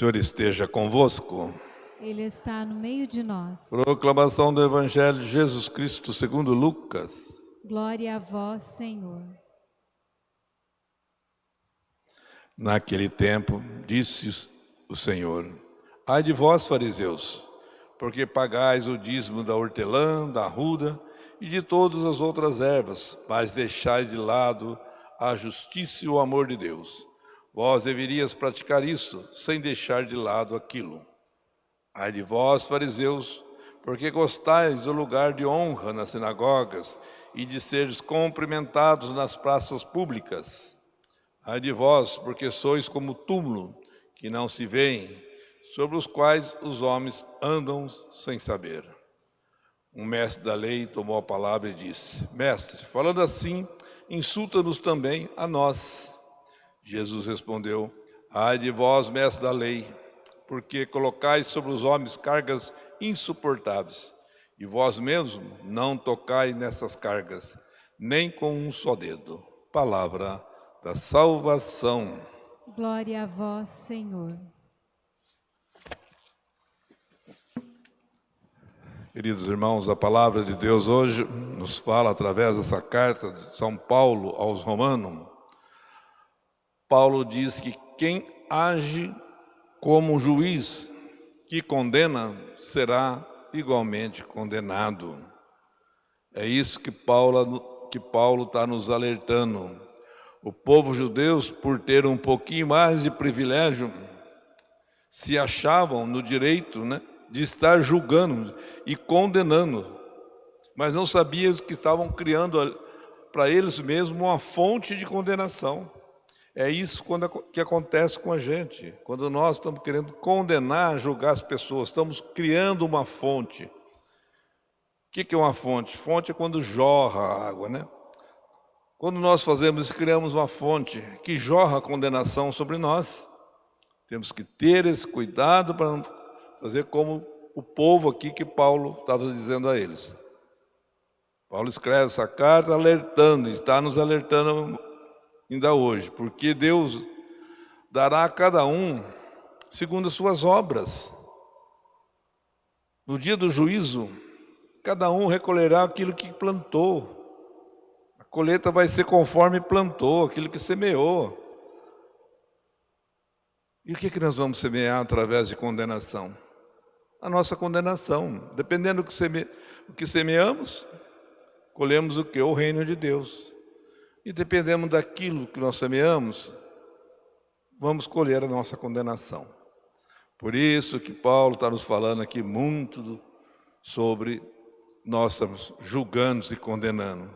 O Senhor esteja convosco. Ele está no meio de nós. Proclamação do Evangelho de Jesus Cristo segundo Lucas. Glória a vós, Senhor. Naquele tempo, disse o Senhor, Ai de vós, fariseus, porque pagais o dízimo da hortelã, da ruda e de todas as outras ervas, mas deixais de lado a justiça e o amor de Deus. Vós deverias praticar isso, sem deixar de lado aquilo. Ai de vós, fariseus, porque gostais do lugar de honra nas sinagogas e de seres cumprimentados nas praças públicas. Ai de vós, porque sois como túmulo, que não se veem, sobre os quais os homens andam sem saber. Um mestre da lei tomou a palavra e disse, Mestre, falando assim, insulta-nos também a nós. Jesus respondeu, Ai de vós, mestre da lei, porque colocais sobre os homens cargas insuportáveis, e vós mesmos não tocai nessas cargas, nem com um só dedo. Palavra da salvação. Glória a vós, Senhor. Queridos irmãos, a palavra de Deus hoje nos fala através dessa carta de São Paulo aos Romanos. Paulo diz que quem age como juiz que condena será igualmente condenado. É isso que Paulo que Paulo está nos alertando. O povo judeu, por ter um pouquinho mais de privilégio, se achavam no direito, né, de estar julgando e condenando, mas não sabiam que estavam criando para eles mesmos uma fonte de condenação. É isso quando, que acontece com a gente, quando nós estamos querendo condenar, julgar as pessoas, estamos criando uma fonte. O que, é uma fonte? Fonte é quando jorra a água, né? Quando nós fazemos isso, criamos uma fonte que jorra condenação sobre nós. Temos que ter esse cuidado para não fazer como o povo aqui que Paulo estava dizendo a eles. Paulo escreve essa carta alertando, está nos alertando ainda hoje, porque Deus dará a cada um segundo as suas obras. No dia do juízo, cada um recolherá aquilo que plantou. A colheita vai ser conforme plantou, aquilo que semeou. E o que, que nós vamos semear através de condenação? a nossa condenação. Dependendo do que, seme, do que semeamos, colhemos o que? O reino de Deus. E dependendo daquilo que nós semeamos, vamos colher a nossa condenação. Por isso que Paulo está nos falando aqui muito sobre nós estamos julgando e condenando.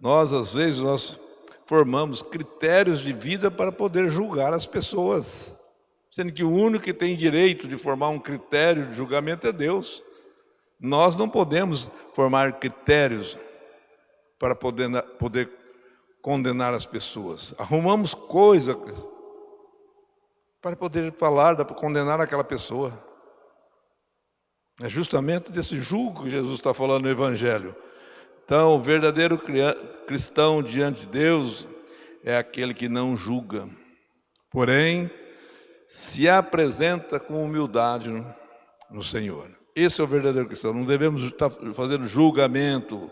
Nós, às vezes, nós formamos critérios de vida para poder julgar as pessoas sendo que o único que tem direito de formar um critério de julgamento é Deus. Nós não podemos formar critérios para poder, poder condenar as pessoas. Arrumamos coisa para poder falar, para condenar aquela pessoa. É justamente desse julgo que Jesus está falando no Evangelho. Então, o verdadeiro cristão diante de Deus é aquele que não julga. Porém, se apresenta com humildade no Senhor. Esse é o verdadeiro cristão. Não devemos estar fazendo julgamento.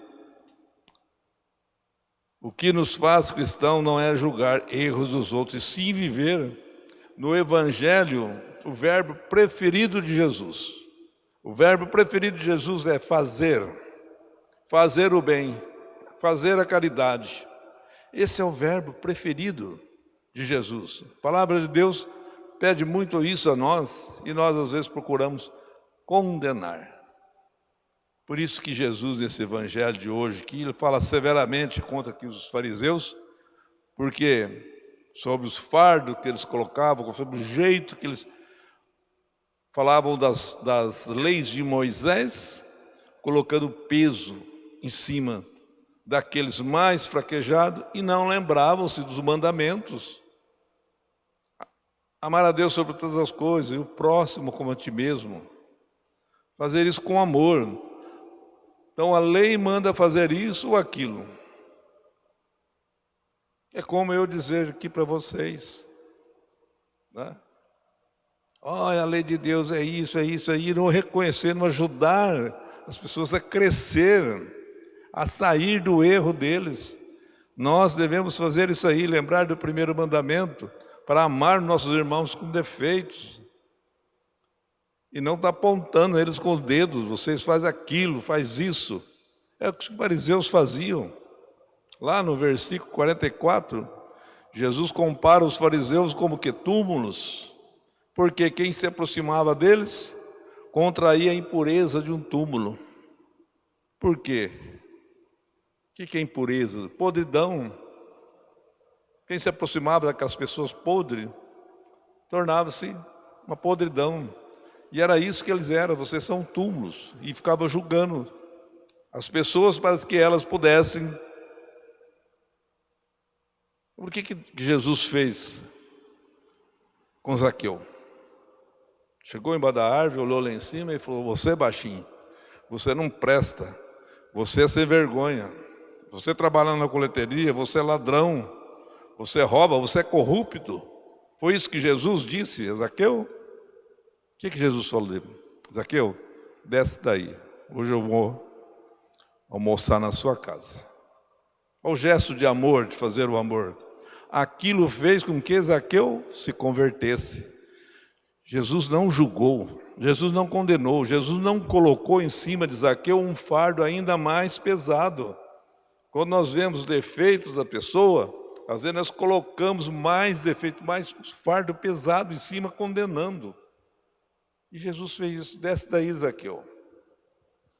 O que nos faz cristão não é julgar erros dos outros, e sim viver no Evangelho o verbo preferido de Jesus. O verbo preferido de Jesus é fazer, fazer o bem, fazer a caridade. Esse é o verbo preferido de Jesus. A palavra de Deus pede muito isso a nós e nós às vezes procuramos condenar. Por isso que Jesus, nesse evangelho de hoje, que ele fala severamente contra aqui os fariseus, porque sobre os fardos que eles colocavam, sobre o jeito que eles falavam das, das leis de Moisés, colocando peso em cima daqueles mais fraquejados e não lembravam-se dos mandamentos. Amar a Deus sobre todas as coisas e o próximo como a ti mesmo. Fazer isso com amor. Então a lei manda fazer isso ou aquilo. É como eu dizer aqui para vocês. Né? Olha, a lei de Deus é isso, é isso, é não reconhecer, não ajudar as pessoas a crescer, a sair do erro deles. Nós devemos fazer isso aí, lembrar do primeiro mandamento, para amar nossos irmãos com defeitos. E não estar tá apontando eles com os dedos, vocês fazem aquilo, faz isso. É o que os fariseus faziam. Lá no versículo 44, Jesus compara os fariseus como que túmulos, porque quem se aproximava deles contraía a impureza de um túmulo. Por quê? O que é impureza? Podridão. Quem se aproximava daquelas pessoas podres tornava-se uma podridão. E era isso que eles eram, vocês são túmulos. E ficava julgando as pessoas para que elas pudessem. Por que, que Jesus fez com Zaqueu? Chegou embaixo da árvore, olhou lá em cima e falou: Você, é baixinho, você não presta, você é sem vergonha. Você trabalha na coleteria, você é ladrão, você rouba, você é corrupto. Foi isso que Jesus disse a Zaqueu? O que, que Jesus falou dele? Zaqueu, desce daí. Hoje eu vou almoçar na sua casa. Olha o gesto de amor, de fazer o amor. Aquilo fez com que Zaqueu se convertesse. Jesus não julgou, Jesus não condenou, Jesus não colocou em cima de Zaqueu um fardo ainda mais pesado. Quando nós vemos os defeitos da pessoa, às vezes nós colocamos mais defeito, mais fardo pesado em cima, condenando. E Jesus fez isso, desce daí, Zaqueu.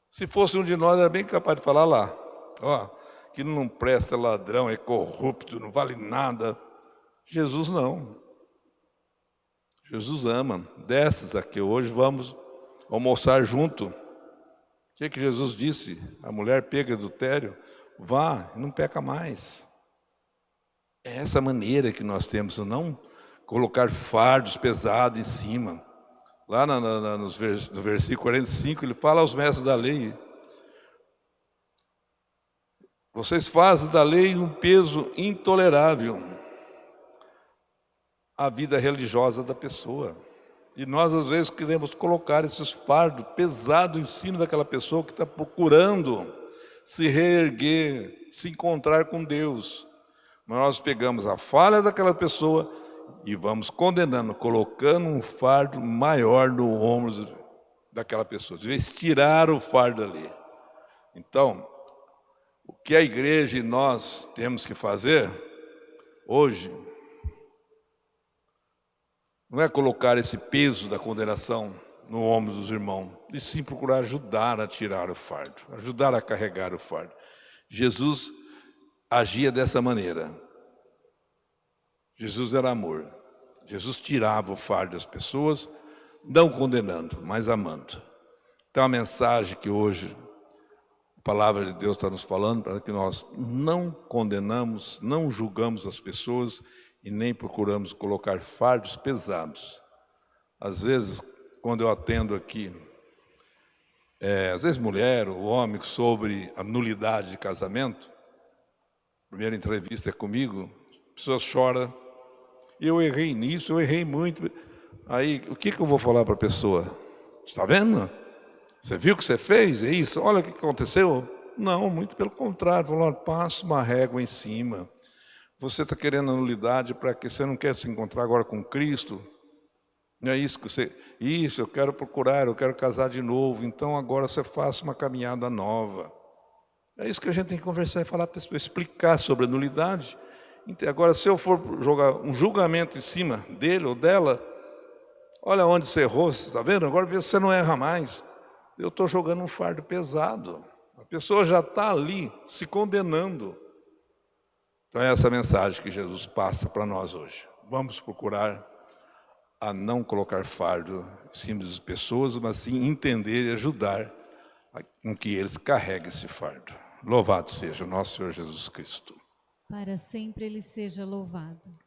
Se fosse um de nós, era bem capaz de falar lá, ó, que não presta, é ladrão, é corrupto, não vale nada. Jesus não. Jesus ama. Desce, Zaqueu, hoje vamos almoçar junto. O que, que Jesus disse? A mulher pega adultério, vá, não peca mais. É essa maneira que nós temos, não colocar fardos pesados em cima. Lá na, no versículo 45, ele fala aos mestres da lei, vocês fazem da lei um peso intolerável à vida religiosa da pessoa. E nós, às vezes, queremos colocar esses fardos pesados em cima daquela pessoa que está procurando se reerguer, se encontrar com Deus. Mas nós pegamos a falha daquela pessoa e vamos condenando, colocando um fardo maior no ombro daquela pessoa. De vez tirar o fardo ali. Então, o que a igreja e nós temos que fazer hoje não é colocar esse peso da condenação no ombro dos irmãos, e sim procurar ajudar a tirar o fardo, ajudar a carregar o fardo. Jesus agia dessa maneira. Jesus era amor. Jesus tirava o fardo das pessoas, não condenando, mas amando. Então a mensagem que hoje a palavra de Deus está nos falando para que nós não condenamos, não julgamos as pessoas e nem procuramos colocar fardos pesados. Às vezes, quando eu atendo aqui, é, às vezes mulher ou homem, sobre a nulidade de casamento, primeira entrevista é comigo, a pessoa chora, eu errei nisso, eu errei muito. Aí, o que, que eu vou falar para a pessoa? Está vendo? Você viu o que você fez? É isso? Olha o que aconteceu. Não, muito pelo contrário. Falou, passa uma régua em cima. Você está querendo a nulidade para que você não quer se encontrar agora com Cristo? Não é isso que você. Isso, eu quero procurar, eu quero casar de novo. Então agora você faça uma caminhada nova. É isso que a gente tem que conversar e falar para a pessoa, explicar sobre a nulidade. Agora, se eu for jogar um julgamento em cima dele ou dela, olha onde você errou, está vendo? Agora vê se você não erra mais. Eu estou jogando um fardo pesado. A pessoa já está ali se condenando. Então é essa mensagem que Jesus passa para nós hoje. Vamos procurar a não colocar fardo em cima das pessoas, mas sim entender e ajudar com que eles carreguem esse fardo. Louvado seja o nosso Senhor Jesus Cristo. Para sempre ele seja louvado.